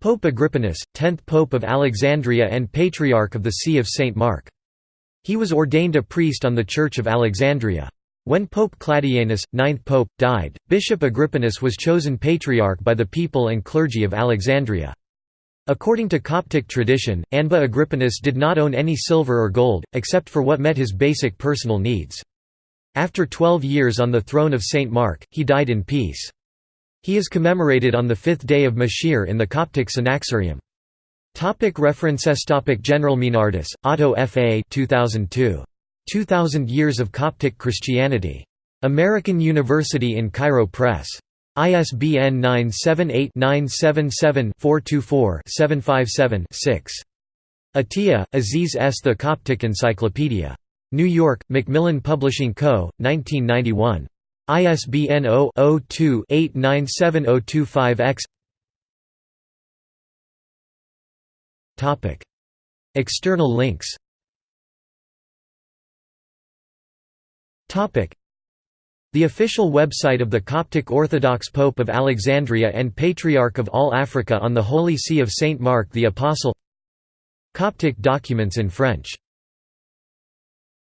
Pope Agrippinus, 10th Pope of Alexandria and Patriarch of the See of St. Mark. He was ordained a priest on the Church of Alexandria. When Pope Claudianus, 9th Pope, died, Bishop Agrippinus was chosen Patriarch by the people and clergy of Alexandria. According to Coptic tradition, Anba Agrippinus did not own any silver or gold, except for what met his basic personal needs. After twelve years on the throne of St. Mark, he died in peace. He is commemorated on the fifth day of Mashir in the Coptic Synaxarium. Topic references Topic General Meinardus, Otto F. A. 2002. 2000 Years of Coptic Christianity. American University in Cairo Press. ISBN 978-977-424-757-6. Atiyah, Aziz S. The Coptic Encyclopedia. New York, Macmillan Publishing Co., 1991. ISBN 0-02-897025-X External links. The official website of the Coptic Orthodox Pope of Alexandria and Patriarch of all Africa on the Holy See of Saint Mark the Apostle. Coptic documents in French